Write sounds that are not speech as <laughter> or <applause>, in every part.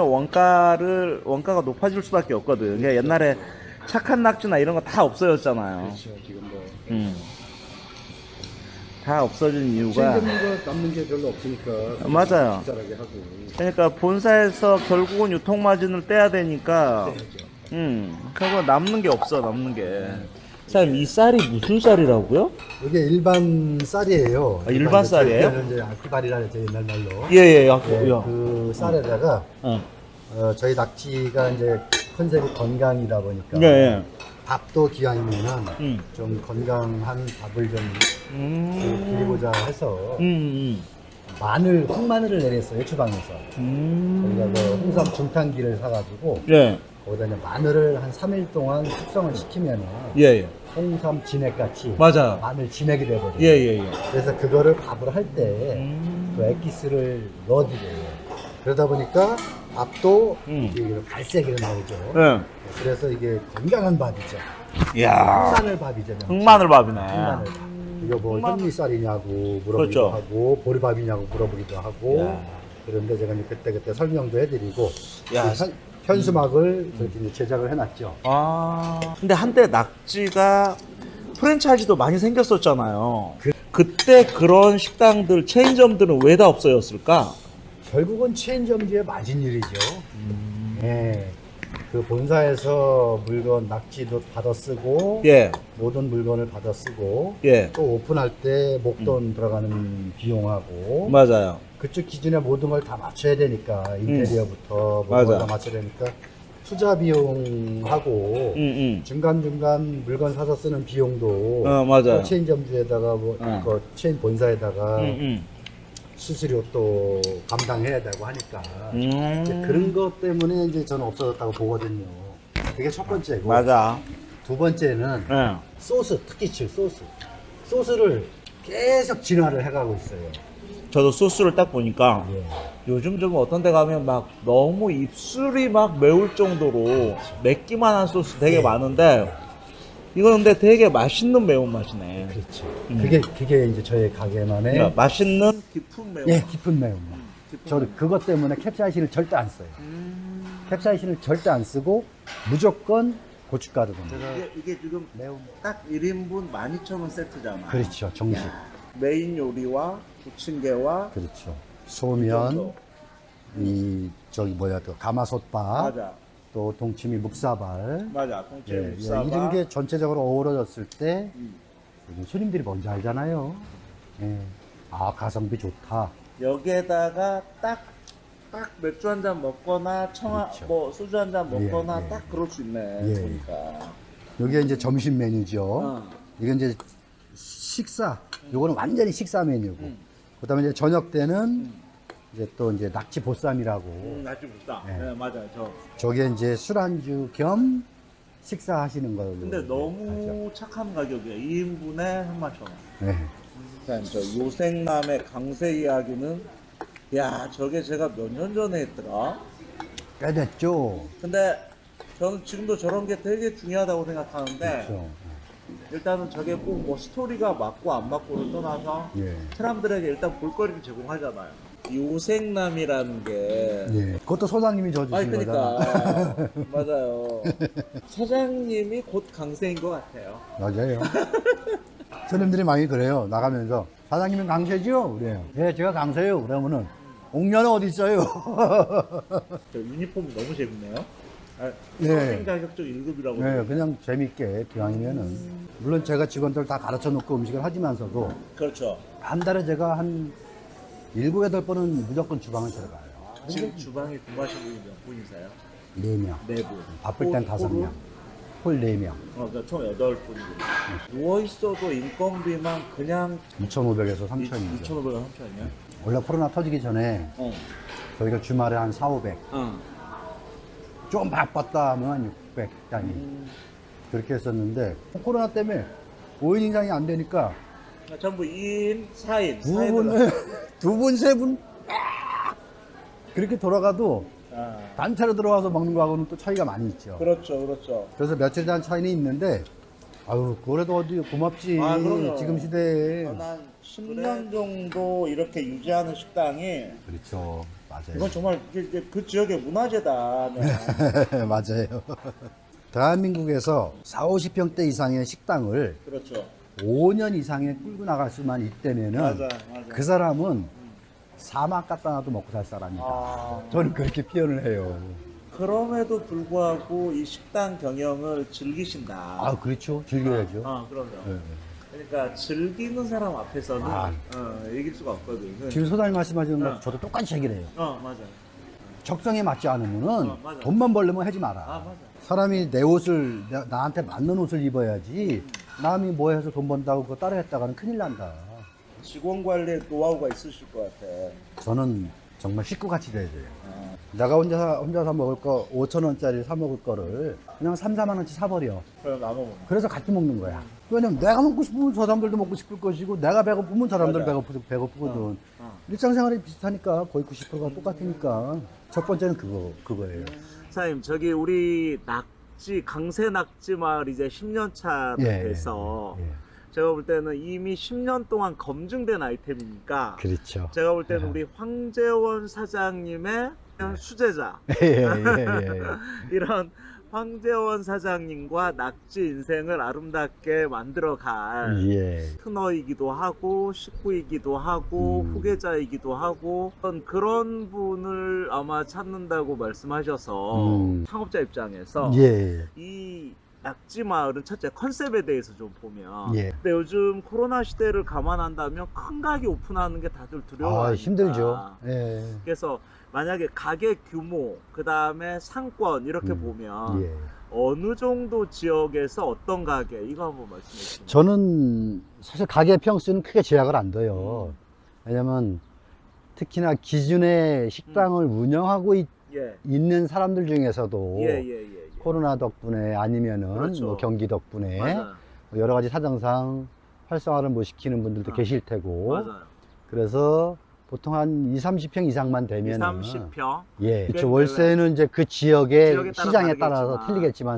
원가를 원가가 높아질 수밖에 없거든. 그러니까 옛날에 착한 낙지나 이런 거 다 없어졌잖아요. 그렇죠. 지금 뭐 음. 다 없어진 이유가 거 남는 게 별로 없으니까 맞아요. 하고 그러니까 본사에서 결국은 유통 마진을 떼야 되니까 해야죠. 음. 그거 남는 게 없어. 남는 게. 사장님 이 쌀이 무슨 쌀이라고요? 이게 일반 쌀이에요. 아, 일반 쌀이에요? 이제 아키발이라 저 옛날 말로. 예예. 야, 네, 야. 그 쌀에다가 어. 어, 저희 낙지가 이제 컨셉이 건강이다 보니까 예, 예. 밥도 기왕이면은 음. 좀 건강한 밥을 좀 음. 드리고자 해서 음. 마늘, 흑마늘을 내렸어요 주방에서. 음. 저희가 그 홍삼 중탕기를 사가지고 예. 거기다 이제 마늘을 한 3일 동안 숙성을 시키면은 예, 예. 홍삼 진액같이 맞아요. 마늘 진액이 돼버려요. 예, 예, 예. 그래서 그거를 밥을 할때 음. 그 액기스를 넣어드려요. 그러다 보니까 밥도 음. 이게 갈색으로 나오죠. 예. 그래서 이게 건강한 밥이죠. 이야. 흑마늘 밥이죠. 흑마늘 밥이네. 흑마늘 밥. 이거 뭐 현미쌀이냐고 물어보기도 그렇죠. 하고 보리밥이냐고 물어보기도 하고 야. 그런데 제가 이제 그때 그때 설명도 해드리고 야. 그 현, 현수막을 저렇게 이제 제작을 해놨죠. 아. 근데 한때 낙지가 프랜차이즈도 많이 생겼었잖아요. 그, 때 그런 식당들, 체인점들은 왜 다 없어졌을까? 결국은 체인점주의 마진 일이죠. 음. 예. 그 본사에서 물건 낙지도 받아 쓰고 예. 모든 물건을 받아 쓰고 예. 또 오픈할 때 목돈 들어가는 비용하고 맞아요. 그쪽 기준에 모든 걸 다 맞춰야 되니까 인테리어부터 모든 맞아. 걸다 맞춰야 되니까 투자 비용하고 응, 응. 중간 중간 물건 사서 쓰는 비용도 어, 맞아요. 또 체인 점주에다가 뭐 어. 그 체인 본사에다가 응, 응. 수수료 또 감당해야 되고 하니까 음. 그런 것 때문에 이제 저는 없어졌다고 보거든요. 그게 첫 번째고 맞아. 두 번째는 예. 소스 특히 칠 소스 소스를 계속 진화를 해가고 있어요. 저도 소스를 딱 보니까 예. 요즘 좀 어떤 데 가면 막 너무 입술이 막 매울 정도로 맵기만 한 소스 되게 네. 많은데 이건 근데 되게 맛있는 매운맛이네. 그렇죠. 음. 그게 그게 이제 저희 가게만의 그러니까 맛있는 깊은 매운맛. 예 깊은 매운맛. 저는 그것 때문에 캡사이신을 절대 안 써요. 음. 캡사이신을 절대 안 쓰고 무조건 고춧가루 듭니다. 이게, 이게 지금 매운 딱 1인분 12,000원 세트잖아. 그렇죠 정식 메인 요리와 부침개와 그렇죠 소면 이 저기 뭐야 또 가마솥밥 맞아. 또 동치미 묵사발 맞아. 통째 예, 예, 묵사발. 이런 게 전체적으로 어우러졌을 때 음. 요즘 손님들이 뭔지 알잖아요. 예. 아 가성비 좋다. 여기에다가 딱, 딱 맥주 한 잔 먹거나 청아, 그렇죠. 뭐 소주 한 잔 먹거나 예, 예. 딱 그럴 수 있네. 예. 보니까. 이게 이제 점심 메뉴죠. 어. 이건 이제 식사. 요거는 완전히 식사 메뉴고. 음. 그 다음에 이제 저녁 때는 이제 또 이제 낙지 보쌈이라고. 음, 낙지 묵다. 네. 네. 맞아요. 저. 저게 이제 술안주 겸 식사하시는 걸로. 근데 너무 착한 가격이에요. 2인분에 3만천 원. 네. 그다음 저 요생남의 강세 이야기는 야 저게 제가 몇 년 전에 했더라. 꽤 됐죠. 근데 저는 지금도 저런 게 되게 중요하다고 생각하는데 그렇죠. 일단은 저게 꼭 뭐 스토리가 맞고 안 맞고를 떠나서 예. 사람들에게 일단 볼거리를 제공하잖아요. 요생남이라는 게 예. 그것도 소장님이 아니 져주신 거잖아. 그러니까 <laughs> 맞아요. 사장님이 곧 강세인 것 같아요. 맞아요. 손님들이 많이 그래요. 나가면서 사장님은 강세죠? 그래요. 예, 제가 강세요. 그러면은 옥녀는 어디 있어요? <laughs> 저 유니폼 너무 재밌네요. 아, 네. 선생 자격증 1급이라고. 네, 그냥 재밌게 기왕이면은 물론 제가 직원들 다 가르쳐 놓고 음식을 하지만서도 그렇죠. 한 달에 제가 한 일곱 여덟 번은 무조건 주방을 들어가요. 지금 주방에 근무하시는 분이 몇 분이세요? 네 명. 네 분. 바쁠 땐 다섯? 명. 홀 네 명. 어, 그러니까 총 여덟 분이고. 누워 있어도 인건비만 그냥 2,500에서 3,000이죠. 2,500원, 3,000원이야? 원래 코로나 터지기 전에 어. 저희가 주말에 한 4, 500. 어. 좀 바빴다 하면 한600 단위. 음, 그렇게 했었는데 코로나 때문에 5인 이상이 안 되니까 전부 2인, 4인. 두 분, <laughs> 두 분, 세 분, 그렇게 돌아가도 아, 단체로 들어와서 먹는 거하고는 또 차이가 많이 있죠. 그렇죠, 그렇죠. 그래서 며칠 단 차이는 있는데, 아유, 그래도 어디 고맙지. 아. 지금 시대에. 어, 난 10년 정도 이렇게 유지하는 식당이 그렇죠. 맞아요. 이건 정말 이게 그 지역의 문화재다. 네. <laughs> 맞아요. <laughs> 대한민국에서 4, 50평대 이상의 식당을 그렇죠. 5년 이상에 끌고 나갈 수만 있다면은 맞아, 맞아. 그 사람은 사막 갖다 놔도 먹고 살 사람이다. 아, 저는 그렇게 표현을 해요. 그럼에도 불구하고 이 식당 경영을 즐기신다. 아, 그렇죠. 즐겨야죠. 아, 그럼요. 네. 그러니까 즐기는 사람 앞에서는 아. 어, 이길 수가 없거든. 지금 소장님 말씀하시는 거 네. 저도 똑같이 얘기를 해요. 어, 맞아. 적성에 맞지 않으면은 어. 돈만 벌려면 하지 마라. 아. 사람이 내 옷을 나, 나한테 맞는 옷을 입어야지 남이 뭐 해서 돈 번다고 그거 따라 했다가는 큰일 난다. 직원 관리에 노하우가 있으실 것 같아. 저는 정말 식구같이 돼야 돼요. 아, 내가 혼자 혼자 사 먹을 거 5천 원짜리 사 먹을 거를 그냥 3, 4만 원치 사버려. 그럼 나눠 먹는. 그래서 같이 먹는 거야. 왜냐면 내가 먹고 싶으면 저 사람들도 먹고 싶을 것이고 내가 배고프면 저 사람들. 배고프, 배고프거든. 어, 어. 일상생활이 비슷하니까 거의 90%가 똑같으니까 첫 번째는 그거 그거예요. 사장님, 저기 우리 낙 지 강세 낙지 마을 이제 10년 차 예, 돼서 예. 제가 볼 때는 이미 10년 동안 검증된 아이템이니까 그렇죠. 제가 볼 때는 우리 황재원 사장님의 수제자 예, 예, 예, 예. <laughs> 이런 황재원 사장님과 낙지 인생을 아름답게 만들어갈 예. 트너이기도 하고 식구이기도 하고 음. 후계자이기도 하고 그런- 그런 분을 아마 찾는다고 말씀하셔서 음. 창업자 입장에서 예. 이 낙지 마을은 첫째 컨셉에 대해서 좀 보면 예. 근데 요즘 코로나 시대를 감안한다면 큰 가게 오픈하는 게 다들 두려워 아, 힘들죠. 예. 그래서 만약에 가게 규모 그 다음에 상권 이렇게 음. 보면 예. 어느 정도 지역에서 어떤 가게 이거 한번 말씀해 주시면 저는 사실 가게 평수는 크게 제약을 안 둬요. 음. 왜냐면 특히나 기존의 식당을 운영하고 있, 예. 는 사람들 중에서도 예, 예, 예, 예. 코로나 덕분에 아니면은 그렇죠. 뭐 경기 덕분에 맞아요. 여러 가지 사정상 활성화를 못 시키는 분들도 어. 계실 테고 맞아요. 그래서 보통 한 2, 30평 이상만 2, 되면은 30평. 예, 꽤 그렇죠. 월세는 이제 그 지역의 지역에 따라 시장에 따라서 다르겠지만.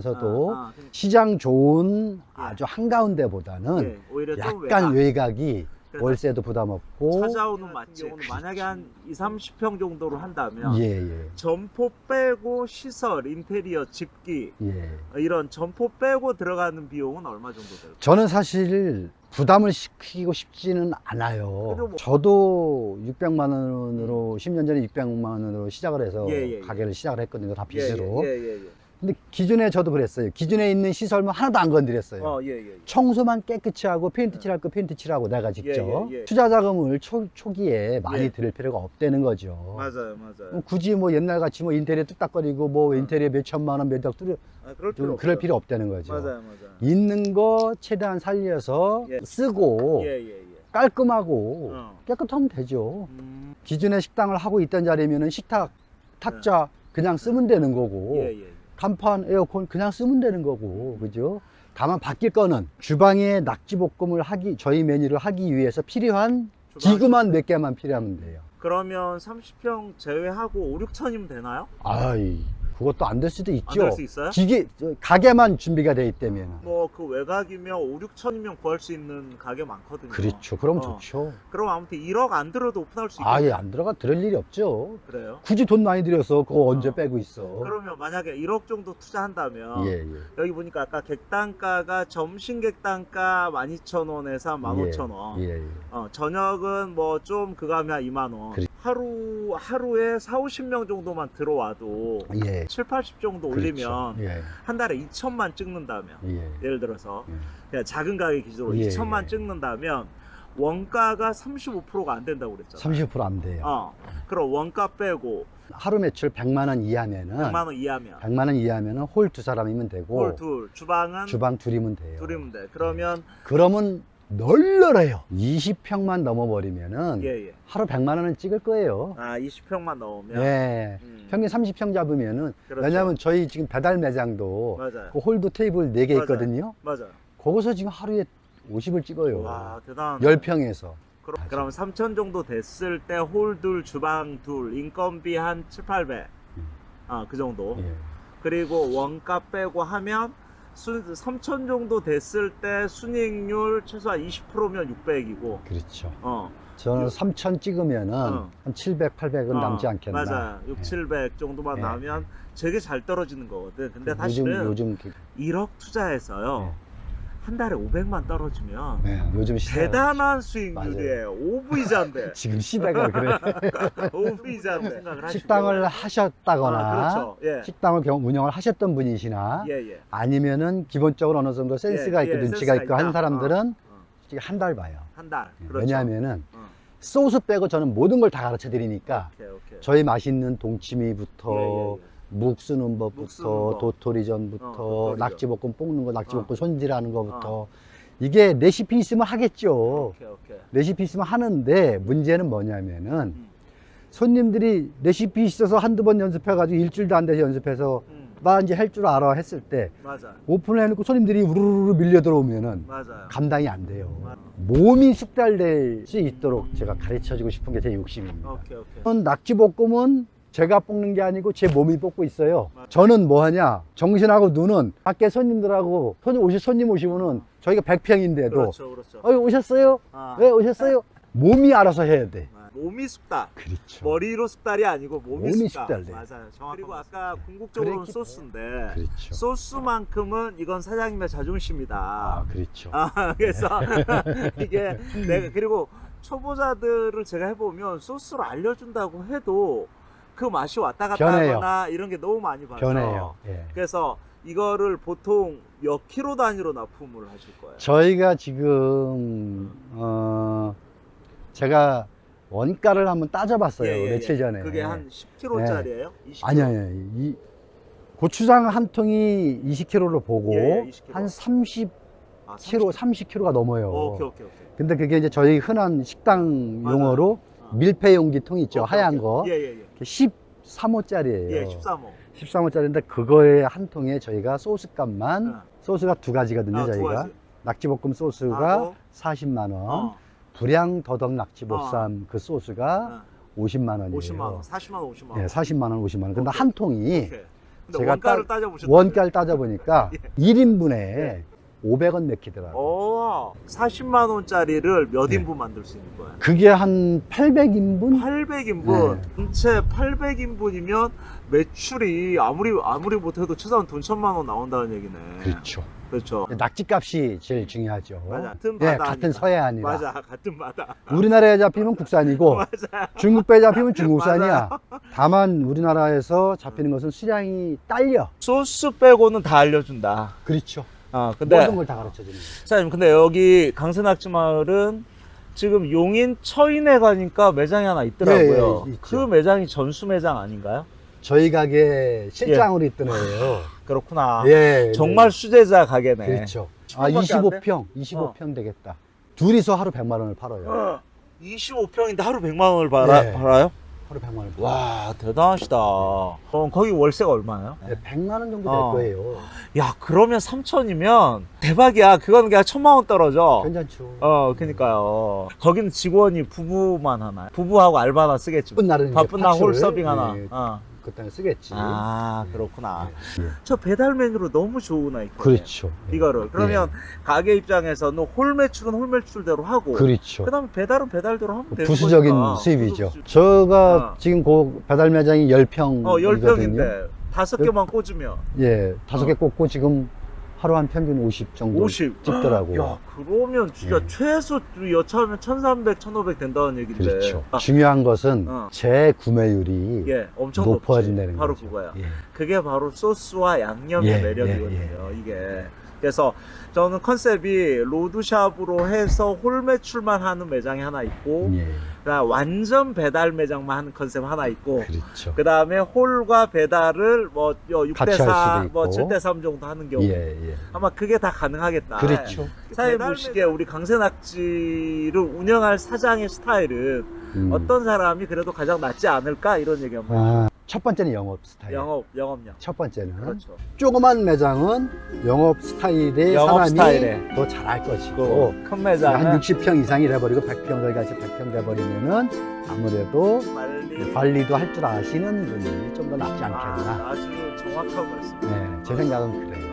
틀리겠지만서도 아, 아, 그러니까, 시장 좋은 예. 아주 한가운데보다는 예, 오히려 좀 약간 외곽. 그래서 월세도 부담 없고 찾아오는 맛집 만약에 한 2, 30평 정도로 한다면 예, 예, 점포 빼고 시설, 인테리어, 집기 예. 이런 점포 빼고 들어가는 비용은 얼마 정도 될까요? 저는 사실 부담을 시키고 싶지는 않아요. 뭐- 저도 600만 원으로 10년 전에 600만 원으로 시작을 해서 예, 예, 예. 가게를 시작을 했거든요. 다 빚으로. 근데 기존에 저도 그랬어요. 기존에 있는 시설만 하나도 안 건드렸어요. 어, 예, 예. 예. 청소만 깨끗이 하고 페인트 칠할 거 페인트 칠하고 내가 직접 예, 예, 예. 투자 자금을 초, 초기에 많이 예. 들일 필요가 없다는 거죠. 맞아요, 맞아요. 뭐 굳이 뭐 옛날 같이 뭐 인테리어 뚝딱거리고 뭐 인테리어 몇 천만 원 몇억 뚫려 아, 그럴 필요 좀 그럴 없어요. 필요 없다는 거죠. 맞아요, 맞아요. 있는 거 최대한 살려서 예. 쓰고. 깔끔하고 어. 깨끗하면 되죠. 음, 기존에 식당을 하고 있던 자리면은 식탁, 탁자 그냥 쓰면 되는 거고. 간판, 에어컨 그냥 쓰면 되는 거고 그죠? 다만 바뀔 거는 주방에 낙지볶음을 하기 저희 메뉴를 하기 위해서 필요한 기구만 몇 개만 필요하면 돼요. 그러면 30평 제외하고 5, 6천이면 되나요? 아이 그것도 안 될 수도 안 있죠. 될수 있어요? 기계 저, 가게만 준비가 돼 있다면 뭐 그 외곽이면 5, 6천이면 구할 수 있는 가게 많거든요. 그렇죠. 그럼 어. 좋죠. 그럼 아무튼 1억 안 들어도 오픈할 수 있겠네요. 아예 안 들어가 들을 일이 없죠. 그래요? 굳이 돈 많이 들여서 그거 언제 어. 빼고 있어. 그러면 만약에 1억 정도 투자한다면 예, 예. 여기 보니까 아까 객단가가 점심 객단가 12,000원에서 15,000원. 예, 예. 어, 저녁은 뭐 좀 그거 하면 2만 원. 그래. 하루 하루에 4, 50명 정도만 들어와도 예. 7, 80 정도 올리면 그렇죠. 예, 한 달에 2천만 찍는다면 예. 예를 들어서 예. 그냥 작은 가게 기준으로 예, 2천만 예. 찍는다면 원가가 35%가 안 된다고 그랬잖아요. 30%안 돼요. 어. 그럼 원가 빼고 하루 매출 100만 원 이하면은 100만 원 이하면 100만 원 이하면은 홀 두 사람이면 되고 홀 둘, 주방은 주방 둘이면 돼요. 둘이면 돼. 그러면 그러면 널널해요. 20평만 넘어버리면은 예, 예. 하루 100만 원은 찍을 거예요. 아, 20평만 넣으면 예. 음, 평균 30평 잡으면은 그렇죠. 왜냐하면 저희 지금 배달 매장도 맞아요. 그 홀도 테이블 4개 맞아요. 있거든요. 맞아요. 거기서 지금 하루에 50을 찍어요. 와, 대단. 10평에서. 그럼, 그럼 3천 정도 됐을 때 홀 둘, 주방 둘, 인건비 한 7, 800. 음. 아, 그 정도. 예. 그리고 원가 빼고 하면 수, 3천 정도 됐을 때 순이익률 최소한 20%면 600이고 그렇죠. 어, 저는 요- 3천 찍으면은 어. 한 700, 800은 어, 남지 않겠나. 맞아. 6, 예. 700 정도만 예. 나오면 되게 잘 떨어지는 거거든. 근데 요즘 사실은 요즘 그- 1억 투자해서요. 한 달에 500만 떨어지면 네, 요즘 시대 대단한 수익률이에요. 오브이자인데. <laughs> 지금 시대가 그래. <laughs> 오브이자인데 생각을 하시고. 식당을 하셨다거나 아, 그렇죠. 예. 식당을 경- 운영을 하셨던 분이시나 예, 예. 아니면은 기본적으로 어느 정도 센스가 예, 있고 예, 눈치가 센스가 있고 한 있다. 사람들은 어, 한달 봐요. 한 달. 그렇죠. 왜냐하면은 어. 소스 빼고 저는 모든 걸 다 가르쳐 드리니까 오케이, 오케이. 저희 맛있는 동치미부터 예, 예, 예. 묵 쓰는 묵 법부터 쓰는 거. 도토리전부터 어. 낙지볶음 볶는 거 낙지볶음 어. 손질하는 거부터 이게 레시피 있으면 하겠죠. 오케이, 오케이. 레시피 있으면 하는데 문제는 뭐냐면은 음. 손님들이 레시피 있어서 한두 번 연습해 가지고 일주일도 안 돼서 연습해서 음. 나 이제 할 줄 알아 했을 때 맞아. 오픈을 해놓고 손님들이 우르르 밀려 들어오면은 맞아요. 감당이 안 돼요. 맞- 몸이 숙달될 수 있도록 제가 가르쳐 주고 싶은 게 제 욕심입니다. 오케이, 오케이. 낙지볶음은 제가 볶는 게 아니고 제 몸이 볶고 있어요. 맞- 저는 뭐 하냐? 정신하고 눈은 밖에 손님들하고 손님 오시 손님 오시면은 저희가 100평인데도 그렇죠, 그렇죠. 어 오셨어요? 아. 왜 오셨어요? 몸이 알아서 해야 돼. 아, 몸이 숙달. 그렇죠. 머리로 숙달이 아니고 몸이, 몸이 숙달. 숙달돼. 맞아요. 정확. 그리고 아까 궁극적으로는 그랬기 소스인데 그렇죠. 소스만큼은 이건 사장님의 자존심이다. 아, 그렇죠. 아, <laughs> 그래서 <laughs> 이게 내가 그리고 초보자들을 제가 해보면 소스를 알려준다고 해도 그 맛이 왔다 갔다 변해요. 하거나 이런 게 너무 많이 봐서 변해요. 예. 그래서 이거를 보통 몇 킬로 단위로 납품을 하실 거예요? 저희가 지금 어 제가 원가를 한번 따져봤어요 예, 예, 며칠 예. 전에. 그게 한 10킬로짜리예요? 20kg? 아니 아니 이 고추장 한 통이 20kg로 보고 예, 예, 20kg. 한 30kg, 아, 30kg. 30kg가 넘어요. 오케이 오케이 오케이. 근데 그게 이제 저희 흔한 식당. 용어로 어. 밀폐 용기 통 있죠 오케이, 하얀. 거. 예, 예, 예. 13호짜리예요. 예, 13호. 13호짜리인데 그거에 한 통에 저희가 소스값만 어. 소스가 두 가지거든요 아, 두 저희가 가지. 낙지볶음 소스가 하고, 40만 원, 어. 불양 더덕 낙지보쌈 그 소스가 어. 50만 원이에요. 50만 원, 40만 원, 50만 원. 예, 40만 원, 50만 원. 근데 오케이. 한 통이 오케이. 제가 원가를 따- 따져보셨다. 원가를 따져보니까 <laughs> 예. 1인분에 500원 맥히더라고요. 오, 40만 원짜리를 몇 네. 인분 만들 수 있는 거야? 그게 한 800인분? 800인분. 네. 전체 800인분이면 매출이 아무리 아무리 못해도 최소한 돈 천만 원 나온다는 얘기네. 그렇죠. 그렇죠. 낙지값이 제일 중요하죠. 맞아. 같은 예, 바다. 같은 서해안이라. 맞아. 같은 바다. 우리나라에 잡히면 국산이고 <laughs> 맞아. 중국 배 잡히면 중국산이야. 다만 우리나라에서 잡히는 것은 수량이 딸려. 소스 빼고는 다 알려준다. 그렇죠. 아, 근데 모든 걸 다 가르쳐 주는 거예요. 사장님, 근데 여기 강세낙지 마을은 지금 용인 처인에 가니까 매장이 하나 있더라고요. 예, 예. 그 매장이 전수 매장 아닌가요? 저희 가게 실장으로 있던 애예요. 그렇구나. 예. 정말 네. 수제자 가게네. 그렇죠. 아, 15밖에 안 돼? 25평, 25평 되겠다. 둘이서 하루 100만 원을 팔아요. 25평인데 하루 100만 원을 팔아, 네. 팔아요? 하루 100만 원을 팔아요. 와, 대단하시다. 그럼 거기 월세가 얼마예요? 네, 100만 원 정도 될 어. 거예요. 야, 그러면 3천이면 대박이야. 그거는 그냥 천만 원 떨어져. 괜찮죠. 어, 그니까요. 거기는 직원이 부부만 하나요? 부부하고 알바 하나 쓰겠지. 바쁜 날은 바쁜 날 홀서빙 하나. 예, 어. 그때는 쓰겠지. 아, 그렇구나. 예. 저 배달 메뉴로 너무 좋은 아이템. 그렇죠. 예. 이거를. 그러면 가게 입장에서는 홀 매출은 홀 매출대로 하고. 그렇죠. 그다음에 배달은 배달대로 하면 되는 부수적인 거니까. 수입이죠. 부수- 제가 어. 지금 그 배달 매장이 10평. 어, 10평인데 다섯 열- 개만 꽂으면 예, 다섯 개 어. 꽂고 지금 하루 한 평균 50 정도 50. 찍더라고요. 야, 그러면 진짜 예. 최소 여차하면 1,300, 1,500 된다는 얘긴데. 그렇죠. 아, 중요한 것은 어. 재구매율이 예, 엄청 높아진다는 높지. 바로 거죠. 그거야. 예. 그게 바로 소스와 양념의 예, 매력이거든요. 이게. 그래서 저는 컨셉이 로드샵으로 해서 홀 매출만 하는 매장이 하나 있고, 예. 그다음 완전 배달 매장만 하는 컨셉 하나 있고, 그렇죠. 그 다음에 홀과 배달을 뭐 같이 할 6대4, 수도 뭐 있고. 7대 3 정도 하는 경우. 예, 예. 아마 그게 다 가능하겠다. 그렇죠. 사장님 보시기에 우리 강세낙지를 운영할 사장의 스타일은 음. 어떤 사람이 그래도 가장 낫지 않을까 이런 얘기 한번 아, 첫 번째는 영업 스타일. 영업 영업력 첫 번째는 그렇죠 조그만 매장은 영업 스타일의 영업 사람이 스타일에. 더 잘할 것이고 큰한 매장은 60평 이상이 돼버리고 100평 저희 같이 100평 돼버리면은 아무래도 관리 관리도 할 줄 아시는 분이 좀 더 낫지 않겠나. 아, 아주 정확한 말씀 네, 제 생각은 그래요.